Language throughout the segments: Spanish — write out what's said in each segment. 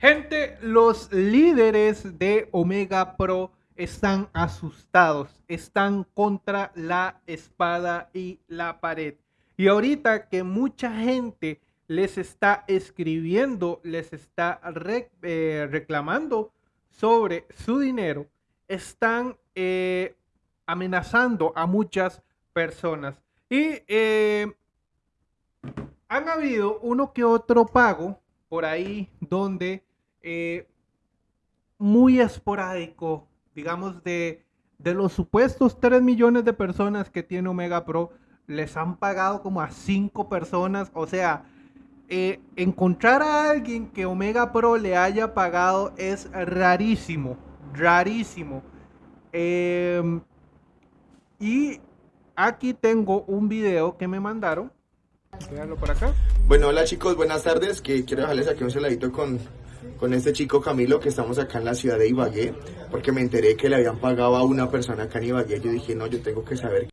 Gente, los líderes de Omega Pro están asustados, están contra la espada y la pared. Y ahorita que mucha gente les está escribiendo, les está eh, reclamando sobre su dinero, están eh, amenazando a muchas personas. Y eh, han habido uno que otro pago por ahí donde muy esporádico digamos, de, de los supuestos 3 millones de personas que tiene Omega Pro, les han pagado como a 5 personas. O sea, eh, encontrar a alguien que Omega Pro le haya pagado es rarísimo, rarísimo. Em, y aquí tengo un video que me mandaron. Por acá. Bueno, hola chicos, buenas tardes. Que quiero dejarles aquí un celadito con con este chico Camilo que estamos acá en la ciudad de Ibagué, porque me enteré que le habían pagado a una persona acá en Ibagué. Yo dije, no, yo tengo que saber.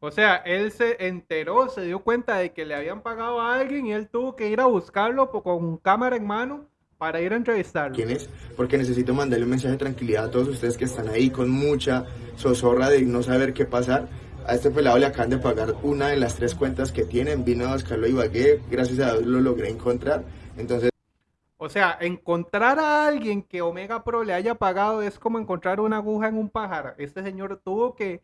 O sea, él se enteró, se dio cuenta de que le habían pagado a alguien y él tuvo que ir a buscarlo con cámara en mano para ir a entrevistarlo. ¿Quién es? Porque necesito mandarle un mensaje de tranquilidad a todos ustedes que están ahí con mucha zozorra de no saber qué pasar. A este pelado le acaban de pagar una de las tres cuentas que tienen. Vino a buscarlo a Ibagué, gracias a Dios lo logré encontrar. Entonces... O sea, encontrar a alguien que Omega Pro le haya pagado es como encontrar una aguja en un pájaro. Este señor tuvo que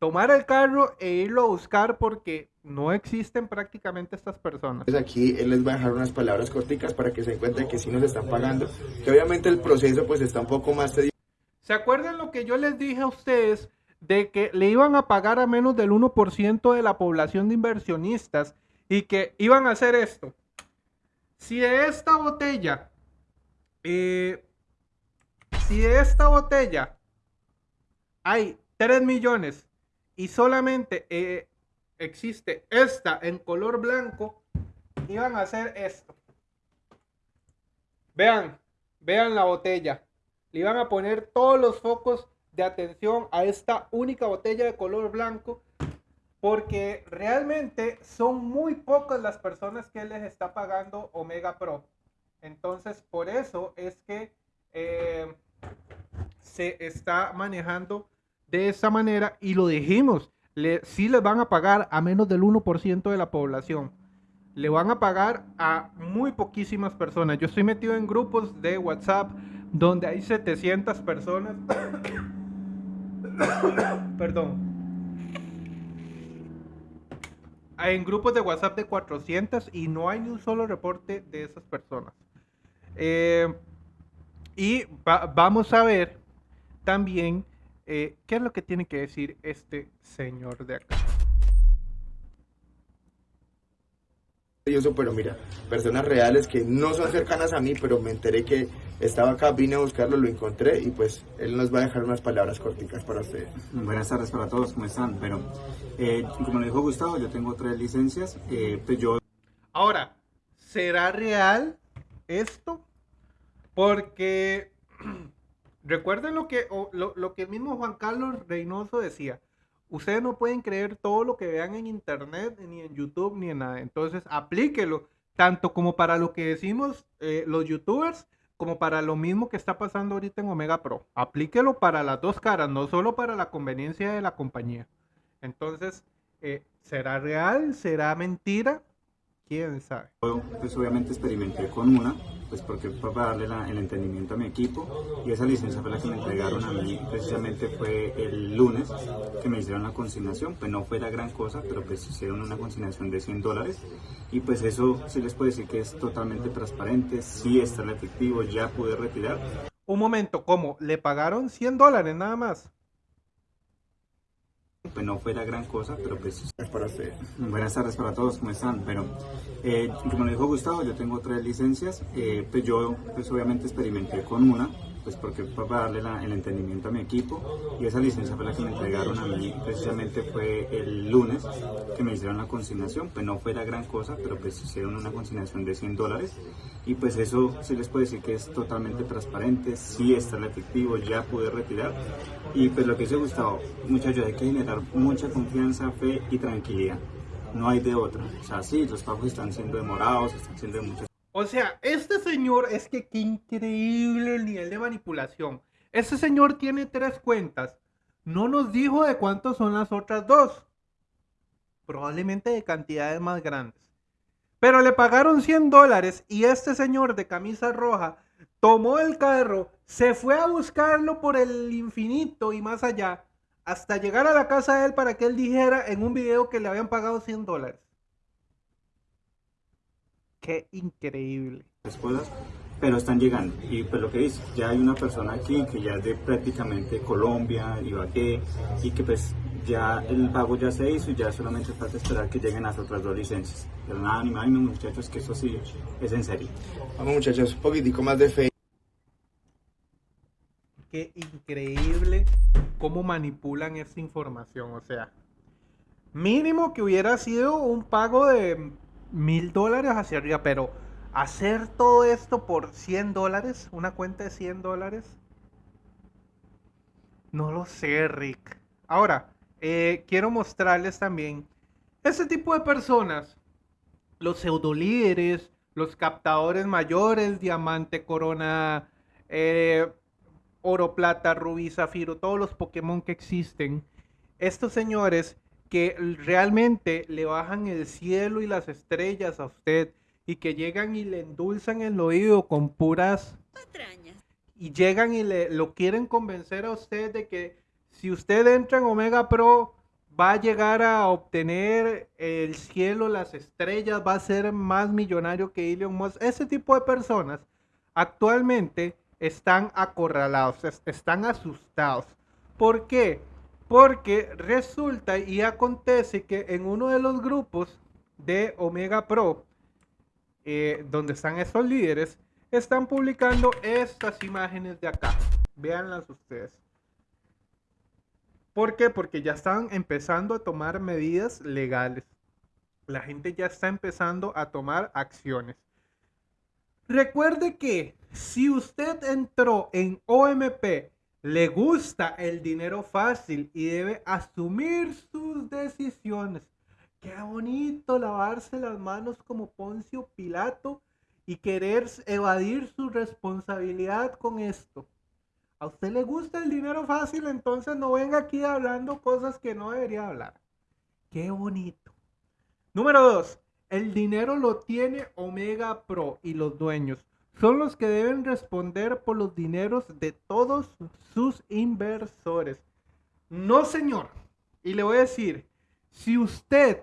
tomar el carro e irlo a buscar porque no existen prácticamente estas personas. Pues aquí él les va a dejar unas palabras corticas para que se encuentren que sí nos están pagando, que obviamente el proceso pues está un poco más tedioso. ¿Se acuerdan lo que yo les dije a ustedes de que le iban a pagar a menos del 1% de la población de inversionistas y que iban a hacer esto? Si de esta botella, eh, si de esta botella hay 3 millones y solamente eh, existe esta en color blanco, iban a hacer esto. Vean, vean la botella. Le iban a poner todos los focos de atención a esta única botella de color blanco porque realmente son muy pocas las personas que les está pagando Omega Pro. Entonces, por eso es que eh, se está manejando de esa manera y lo dijimos, le, sí les van a pagar a menos del 1% de la población. Le van a pagar a muy poquísimas personas. Yo estoy metido en grupos de WhatsApp donde hay 700 personas. Perdón en grupos de WhatsApp de 400 y no hay ni un solo reporte de esas personas. Eh, y vamos a ver también eh, qué es lo que tiene que decir este señor de acá. Pero mira, personas reales que no son cercanas a mí, pero me enteré que estaba acá, vine a buscarlo, lo encontré y pues él nos va a dejar unas palabras corticas para ustedes. Buenas tardes para todos, ¿cómo están? Pero eh, como lo dijo Gustavo, yo tengo tres licencias, eh, pues yo... Ahora, ¿será real esto? Porque recuerden lo que, lo, lo que el mismo Juan Carlos Reynoso decía Ustedes no pueden creer todo lo que vean en internet, ni en YouTube, ni en nada. Entonces, aplíquelo, tanto como para lo que decimos eh, los youtubers, como para lo mismo que está pasando ahorita en Omega Pro. Aplíquelo para las dos caras, no solo para la conveniencia de la compañía. Entonces, eh, ¿será real? ¿Será mentira? ¿Quién sabe? Pues obviamente experimenté con una pues porque para darle el entendimiento a mi equipo y esa licencia fue la que me entregaron a mí precisamente fue el lunes que me hicieron la consignación, pues no fue la gran cosa, pero pues hicieron una consignación de 100 dólares y pues eso sí les puedo decir que es totalmente transparente, sí está el efectivo, ya pude retirar. Un momento, ¿cómo? ¿Le pagaron 100 dólares nada más? Pues no fue la gran cosa, pero pues es para usted. Buenas tardes para todos, ¿cómo están? Pero eh, como lo dijo Gustavo, yo tengo tres licencias, eh, pues yo pues obviamente experimenté con una, pues porque fue para darle el entendimiento a mi equipo y esa licencia fue la que me entregaron a mí precisamente fue el lunes que me hicieron la consignación, pues no fue la gran cosa, pero pues hicieron una consignación de 100 dólares y pues eso sí les puedo decir que es totalmente transparente, sí está el efectivo, ya pude retirar y pues lo que dice Gustavo, muchachos, hay que generar mucha confianza, fe y tranquilidad, no hay de otra, o sea sí, los pagos están siendo demorados, están siendo de muchas o sea, este señor, es que qué increíble el nivel de manipulación. Ese señor tiene tres cuentas. No nos dijo de cuántos son las otras dos. Probablemente de cantidades más grandes. Pero le pagaron 100 dólares y este señor de camisa roja tomó el carro, se fue a buscarlo por el infinito y más allá, hasta llegar a la casa de él para que él dijera en un video que le habían pagado 100 dólares. Qué increíble. Pero están llegando. Y pues lo que dice, ya hay una persona aquí que ya es de prácticamente Colombia, Ibagué, y que pues ya el pago ya se hizo y ya solamente falta esperar que lleguen las otras dos licencias. Pero nada, ni muchachos, que eso sí es en serio. Vamos muchachos, un poquitico más de fe. Qué increíble cómo manipulan esta información. O sea, mínimo que hubiera sido un pago de mil dólares hacia arriba, pero hacer todo esto por 100 dólares, una cuenta de 100 dólares, no lo sé, Rick. Ahora, eh, quiero mostrarles también ese tipo de personas, los pseudolíderes, los captadores mayores, diamante, corona, eh, oro, plata, rubí, zafiro, todos los Pokémon que existen. Estos señores que realmente le bajan el cielo y las estrellas a usted y que llegan y le endulzan el oído con puras patrañas y llegan y le lo quieren convencer a usted de que si usted entra en Omega Pro, va a llegar a obtener el cielo, las estrellas, va a ser más millonario que Elon Musk. Ese tipo de personas actualmente están acorralados, están asustados. ¿Por qué? Porque resulta y acontece que en uno de los grupos de Omega Pro, eh, donde están esos líderes, están publicando estas imágenes de acá. Véanlas ustedes. ¿Por qué? Porque ya están empezando a tomar medidas legales. La gente ya está empezando a tomar acciones. Recuerde que si usted entró en OMP, le gusta el dinero fácil y debe asumir sus decisiones. Qué bonito lavarse las manos como Poncio Pilato y querer evadir su responsabilidad con esto a usted le gusta el dinero fácil, entonces no venga aquí hablando cosas que no debería hablar. Qué bonito. Número dos, el dinero lo tiene Omega Pro y los dueños. Son los que deben responder por los dineros de todos sus inversores. No, señor. Y le voy a decir, si usted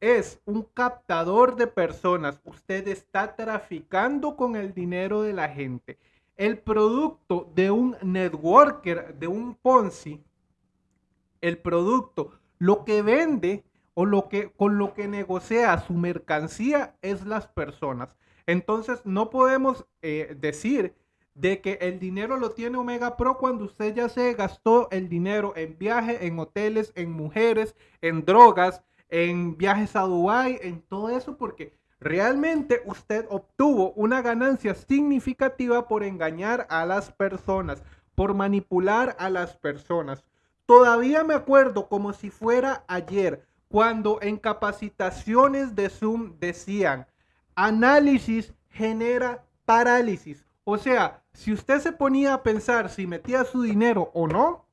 es un captador de personas, usted está traficando con el dinero de la gente el producto de un networker, de un Ponzi, el producto, lo que vende o lo que con lo que negocia su mercancía es las personas. Entonces no podemos eh, decir de que el dinero lo tiene Omega Pro cuando usted ya se gastó el dinero en viajes, en hoteles, en mujeres, en drogas, en viajes a Dubai, en todo eso, porque Realmente usted obtuvo una ganancia significativa por engañar a las personas, por manipular a las personas. Todavía me acuerdo como si fuera ayer, cuando en capacitaciones de Zoom decían, análisis genera parálisis. O sea, si usted se ponía a pensar si metía su dinero o no,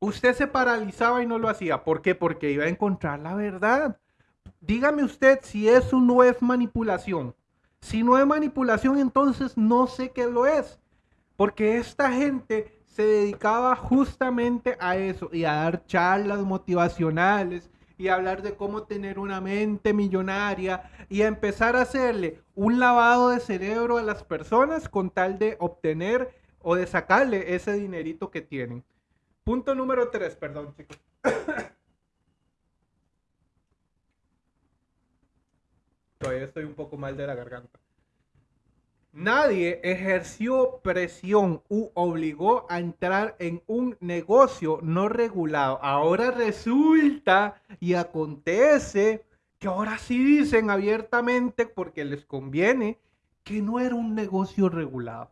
usted se paralizaba y no lo hacía. ¿Por qué? Porque iba a encontrar la verdad dígame usted si eso no es manipulación. Si no es manipulación, entonces no sé qué lo es. Porque esta gente se dedicaba justamente a eso y a dar charlas motivacionales y hablar de cómo tener una mente millonaria y empezar a hacerle un lavado de cerebro a las personas con tal de obtener o de sacarle ese dinerito que tienen. Punto número tres, perdón chicos. Todavía estoy un poco mal de la garganta. Nadie ejerció presión u obligó a entrar en un negocio no regulado. Ahora resulta y acontece que ahora sí dicen abiertamente porque les conviene que no era un negocio regulado.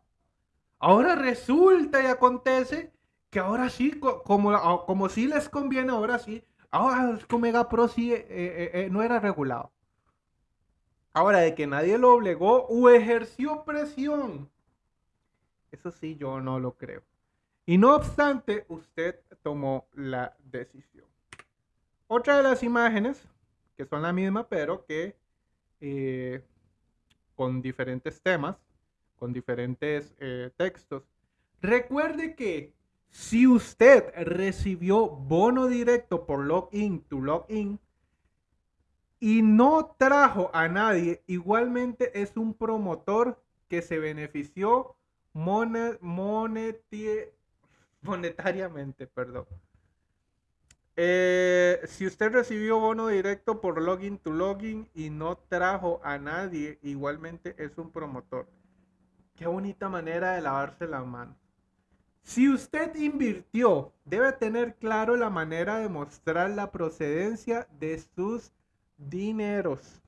Ahora resulta y acontece que ahora sí, como, como sí les conviene, ahora sí, ahora Omega Pro sí eh, eh, eh, no era regulado. Ahora, de que nadie lo obligó o ejerció presión. Eso sí, yo no lo creo. Y no obstante, usted tomó la decisión. Otra de las imágenes, que son la misma, pero que eh, con diferentes temas, con diferentes eh, textos. Recuerde que si usted recibió bono directo por login to login y no trajo a nadie, igualmente es un promotor que se benefició monetariamente, perdón. Eh, si usted recibió bono directo por login to login y no trajo a nadie, igualmente es un promotor. Qué bonita manera de lavarse la mano. Si usted invirtió, debe tener claro la manera de mostrar la procedencia de sus dineros.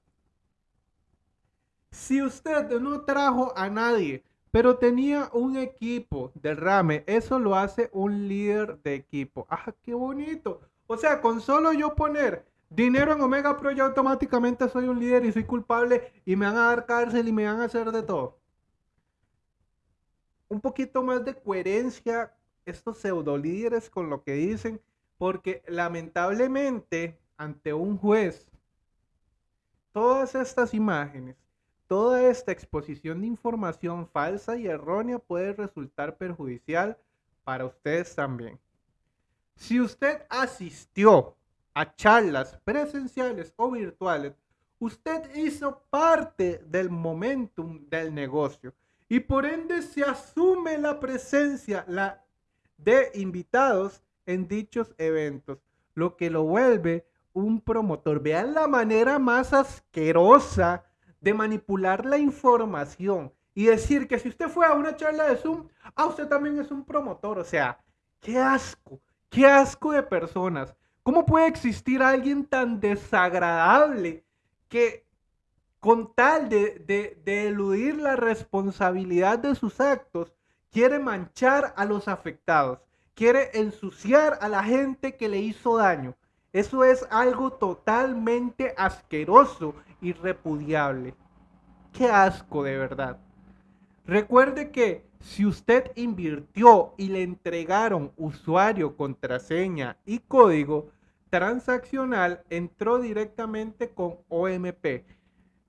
Si usted no trajo a nadie, pero tenía un equipo de rame, eso lo hace un líder de equipo. ¡Ah, qué bonito! O sea, con solo yo poner dinero en Omega Pro, ya automáticamente soy un líder y soy culpable y me van a dar cárcel y me van a hacer de todo un poquito más de coherencia estos pseudo líderes con lo que dicen, porque lamentablemente ante un juez, todas estas imágenes, toda esta exposición de información falsa y errónea puede resultar perjudicial para ustedes también. Si usted asistió a charlas presenciales o virtuales, usted hizo parte del momentum del negocio y por ende se asume la presencia de invitados en dichos eventos, lo que lo vuelve un promotor. Vean la manera más asquerosa de manipular la información y decir que si usted fue a una charla de Zoom, ah, usted también es un promotor. O sea, qué asco, qué asco de personas. ¿Cómo puede existir alguien tan desagradable que con tal de, eludir la responsabilidad de sus actos, quiere manchar a los afectados, quiere ensuciar a la gente que le hizo daño. Eso es algo totalmente asqueroso y repudiable. Qué asco de verdad. Recuerde que si usted invirtió y le entregaron usuario, contraseña y código transaccional, entró directamente con OMP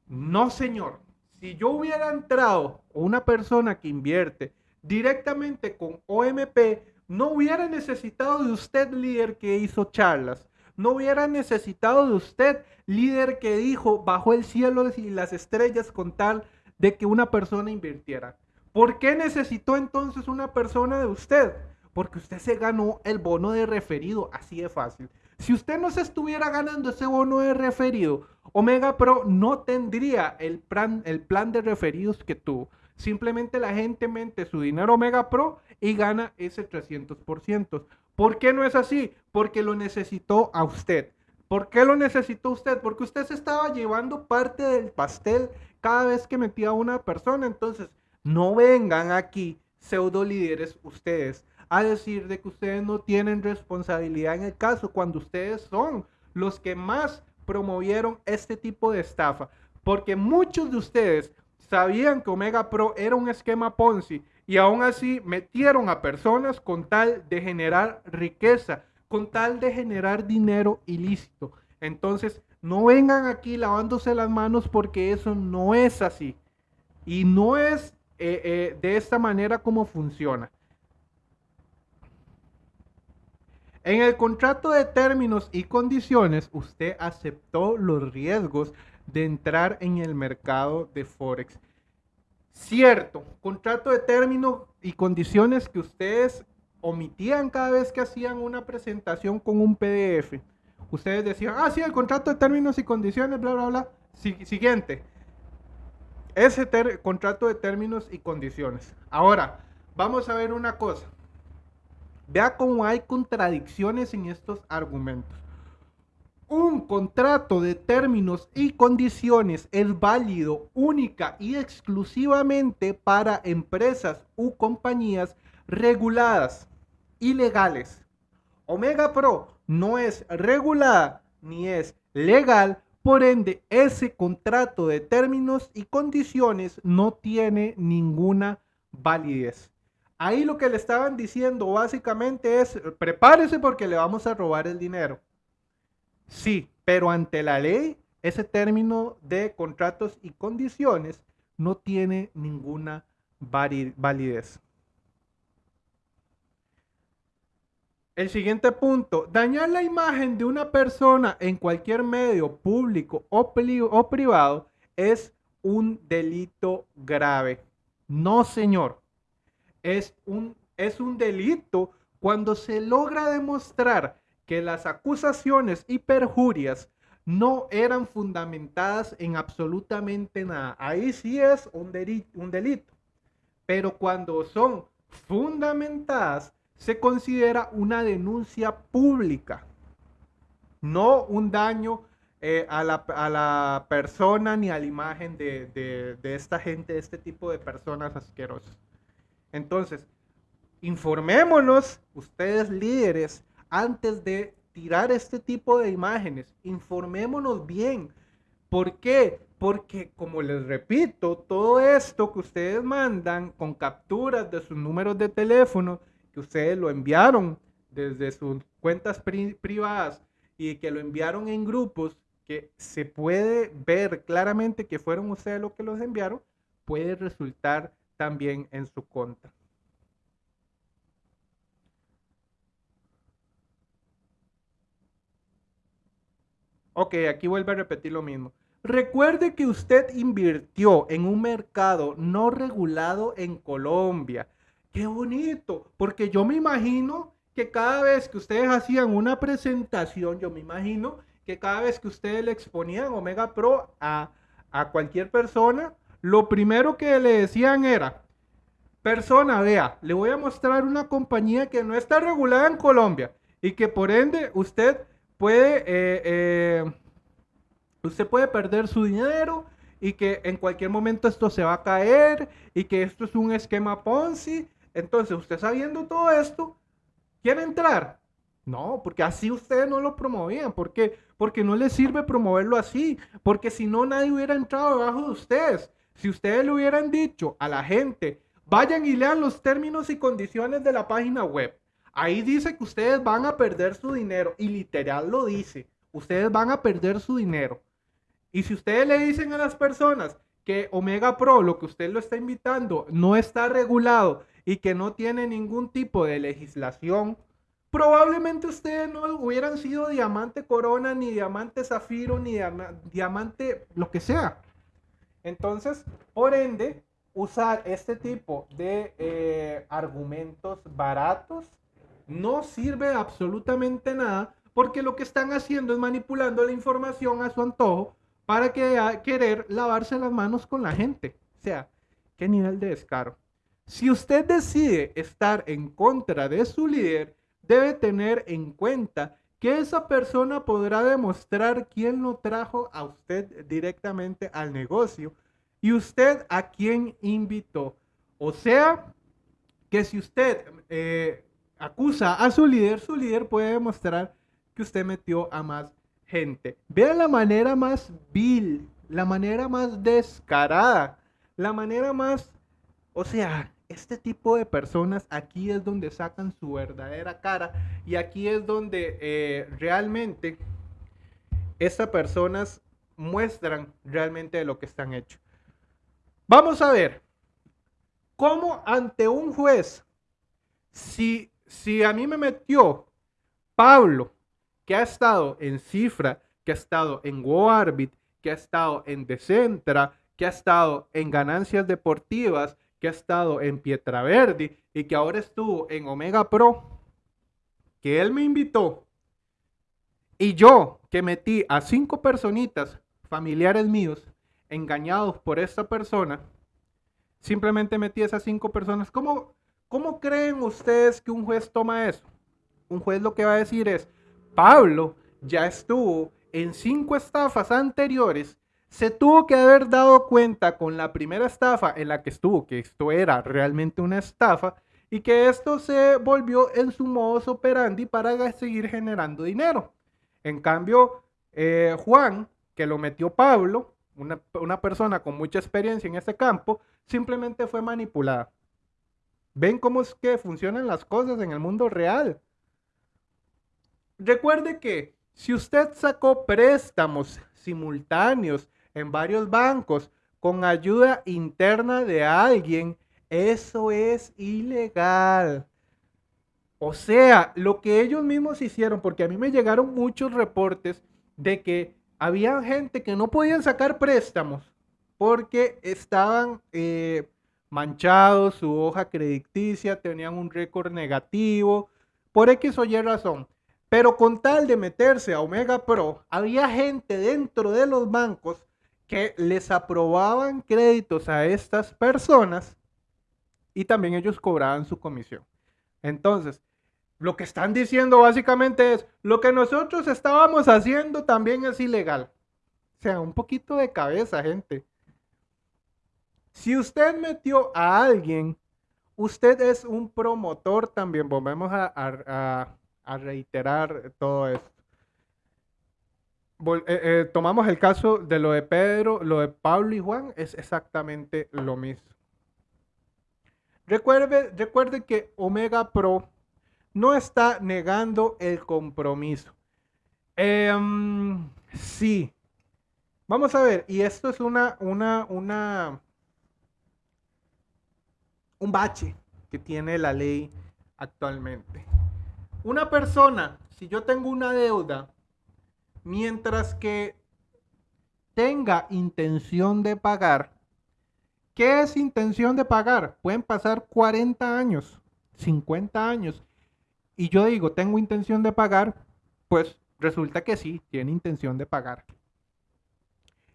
no, señor. Si yo hubiera entrado una persona que invierte directamente con OMP, no hubiera necesitado de usted, líder que hizo charlas. No hubiera necesitado de usted, líder que dijo bajo el cielo y las estrellas con tal de que una persona invirtiera. ¿Por qué necesitó entonces una persona de usted? Porque usted se ganó el bono de referido, así de fácil. Si usted no se estuviera ganando ese bono de referido, Omega Pro no tendría el plan, el plan de referidos que tuvo. Simplemente la gente mente su dinero Omega Pro y gana ese 300%. ¿Por qué no es así? Porque lo necesitó a usted. ¿Por qué lo necesitó usted? Porque usted se estaba llevando parte del pastel cada vez que metía a una persona. Entonces, no vengan aquí pseudo líderes ustedes a decir de que ustedes no tienen responsabilidad en el caso cuando ustedes son los que más promovieron este tipo de estafa. Porque muchos de ustedes sabían que Omega Pro era un esquema Ponzi y aún así metieron a personas con tal de generar riqueza, con tal de generar dinero ilícito. Entonces, no vengan aquí lavándose las manos porque eso no es así. Y no es eh, eh, de esta manera como funciona. En el contrato de términos y condiciones, usted aceptó los riesgos de entrar en el mercado de Forex. Cierto, contrato de términos y condiciones que ustedes omitían cada vez que hacían una presentación con un PDF. Ustedes decían, ah, sí, el contrato de términos y condiciones, bla, bla, bla. siguiente. Ese contrato de términos y condiciones. Ahora, vamos a ver una cosa. Vea cómo hay contradicciones en estos argumentos. Un contrato de términos y condiciones es válido única y exclusivamente para empresas u compañías reguladas y legales. Omega Pro no es regulada ni es legal Por ende, ese contrato de términos y condiciones no tiene ninguna validez. Ahí lo que le estaban diciendo básicamente es, prepárese porque le vamos a robar el dinero. Sí, pero ante la ley, ese término de contratos y condiciones no tiene ninguna validez. El siguiente punto, dañar la imagen de una persona en cualquier medio público o, privado es un delito grave. No, señor. Es un, es un delito cuando se logra demostrar que las acusaciones y perjurias no eran fundamentadas en absolutamente nada. Ahí sí es un Un delito. Pero cuando son fundamentadas se considera una denuncia pública, no un daño eh, a, la, persona ni a la imagen de, esta gente, de este tipo de personas asquerosas. Entonces, informémonos, ustedes líderes, antes de tirar este tipo de imágenes, informémonos bien. ¿Por qué? Porque, como les repito, todo esto que ustedes mandan con capturas de sus números de teléfono ustedes lo enviaron desde sus cuentas privadas y que lo enviaron en grupos que se puede ver claramente que fueron ustedes los que los enviaron, puede resultar también en su contra. Ok, aquí vuelve a repetir lo mismo. Recuerde que usted invirtió en un mercado no regulado en Colombia Qué bonito, porque yo me imagino que cada vez que ustedes hacían una presentación, yo me imagino que cada vez que ustedes le exponían Omega Pro a, a cualquier persona, lo primero que le decían era, persona, vea, le voy a mostrar una compañía que no está regulada en Colombia y que por ende usted puede, eh, eh, usted puede perder su dinero y que en cualquier momento esto se va a caer y que esto es un esquema Ponzi entonces, usted sabiendo todo esto, ¿quiere entrar? No, porque así ustedes no lo promovían. ¿Por qué? Porque no les sirve promoverlo así. Porque si no, nadie hubiera entrado debajo de ustedes. Si ustedes le hubieran dicho a la gente, vayan y lean los términos y condiciones de la página web. Ahí dice que ustedes van a perder su dinero. Y literal lo dice. Ustedes van a perder su dinero. Y si ustedes le dicen a las personas que Omega Pro, lo que usted lo está invitando, no está regulado y que no tiene ningún tipo de legislación, probablemente ustedes no hubieran sido diamante corona, ni diamante zafiro, ni diamante lo que sea. Entonces, por ende, usar este tipo de eh, argumentos baratos no sirve absolutamente nada porque lo que están haciendo es manipulando la información a su antojo para que, querer lavarse las manos con la gente. O sea, qué nivel de descaro. Si usted decide estar en contra de su líder, debe tener en cuenta que esa persona podrá demostrar quién lo trajo a usted directamente al negocio y usted a quién invitó. O sea, que si usted eh, acusa a su líder, su líder puede demostrar que usted metió a más gente. Vean la manera más vil, la manera más descarada, la manera más, o sea, este tipo de personas aquí es donde sacan su verdadera cara y aquí es donde eh, realmente estas personas muestran realmente lo que están hechos. Vamos a ver cómo ante un juez, si, si a mí me metió Pablo, que ha estado en Cifra, que ha estado en GoArbit, que ha estado en Decentra, que ha estado en ganancias deportivas, que ha estado en Pietraverdi y que ahora estuvo en Omega Pro, que él me invitó y yo que metí a cinco personitas, familiares míos, engañados por esta persona, simplemente metí a esas cinco personas. ¿Cómo, ¿Cómo creen ustedes que un juez toma eso? Un juez lo que va a decir es, Pablo ya estuvo en cinco estafas anteriores se tuvo que haber dado cuenta con la primera estafa en la que estuvo que esto era realmente una estafa y que esto se volvió en su modus operandi para seguir generando dinero. En cambio, eh, Juan que lo metió Pablo, una, persona con mucha experiencia en este campo, simplemente fue manipulada. ¿Ven cómo es que funcionan las cosas en el mundo real? Recuerde que si usted sacó préstamos simultáneos en varios bancos con ayuda interna de alguien, eso es ilegal. O sea, lo que ellos mismos hicieron, porque a mí me llegaron muchos reportes de que había gente que no podían sacar préstamos porque estaban eh, manchados, su hoja crediticia, tenían un récord negativo, por X o Y razón. Pero con tal de meterse a Omega Pro, había gente dentro de los bancos que les aprobaban créditos a estas personas y también ellos cobraban su comisión. Entonces, lo que están diciendo básicamente es, lo que nosotros estábamos haciendo también es ilegal. O sea, un poquito de cabeza, gente. Si usted metió a alguien, usted es un promotor también. Volvemos a, reiterar todo esto. Eh, eh, tomamos el caso de lo de Pedro, lo de Pablo y Juan, es exactamente lo mismo. Recuerde, que Omega Pro no está negando el compromiso. Em, sí. Vamos a ver, y esto es una, una, una, un bache que tiene la ley actualmente. Una persona, si yo tengo una deuda, mientras que tenga intención de pagar, ¿qué es intención de pagar? Pueden pasar 40 años, 50 años. Y yo digo, tengo intención de pagar, pues resulta que sí, tiene intención de pagar.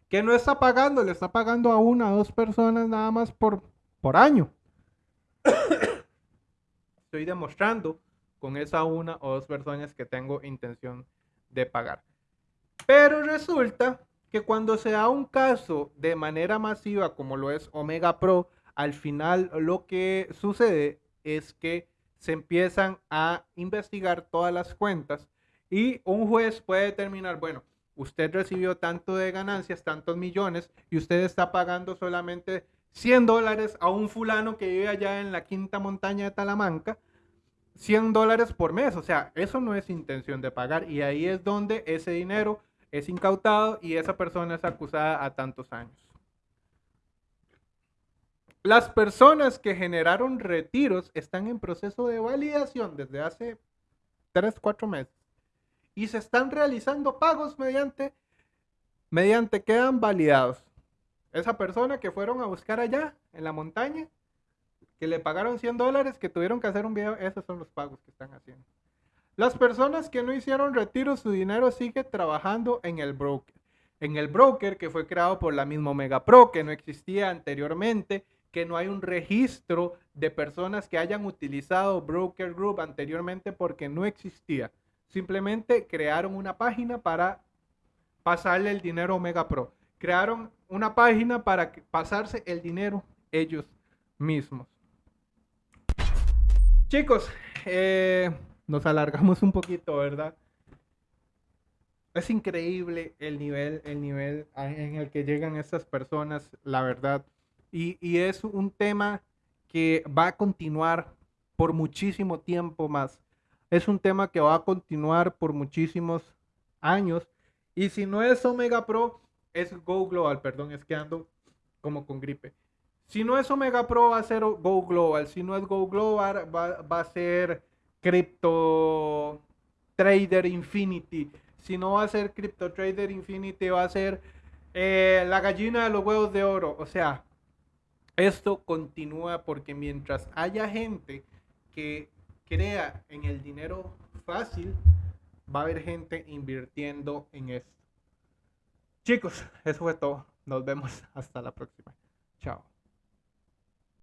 Que no está pagando, le está pagando a una o dos personas nada más por, por año. Estoy demostrando con esa una o dos personas que tengo intención de pagar. Pero resulta que cuando se da un caso de manera masiva como lo es Omega Pro, al final lo que sucede es que se empiezan a investigar todas las cuentas y un juez puede determinar, bueno, usted recibió tanto de ganancias, tantos millones y usted está pagando solamente 100 dólares a un fulano que vive allá en la quinta montaña de Talamanca, 100 dólares por mes. O sea, eso no es intención de pagar y ahí es donde ese dinero es incautado y esa persona es acusada a tantos años. Las personas que generaron retiros están en proceso de validación desde hace 3, 4 meses y se están realizando pagos mediante, mediante quedan validados esa persona que fueron a buscar allá en la montaña, que le pagaron 100 dólares, que tuvieron que hacer un video, esos son los pagos que están haciendo. Las personas que no hicieron retiro, su dinero sigue trabajando en el broker. En el broker que fue creado por la misma Omega Pro, que no existía anteriormente, que no hay un registro de personas que hayan utilizado Broker Group anteriormente porque no existía. Simplemente crearon una página para pasarle el dinero a Omega Pro crearon una página para pasarse el dinero ellos mismos. Chicos, eh, nos alargamos un poquito, ¿verdad? Es increíble el nivel, el nivel en el que llegan estas personas, la verdad. Y, y es un tema que va a continuar por muchísimo tiempo más. Es un tema que va a continuar por muchísimos años. Y si no es Omega Pro, es Go Global, perdón, es que ando como con gripe. Si no es Omega Pro, va a ser Go Global. Si no es Go Global, va, a ser Crypto Trader Infinity. Si no va a ser Crypto Trader Infinity, va a ser eh, la gallina de los huevos de oro. O sea, esto continúa porque mientras haya gente que crea en el dinero fácil, va a haber gente invirtiendo en esto. Chicos, eso fue todo. Nos vemos hasta la próxima. Chao.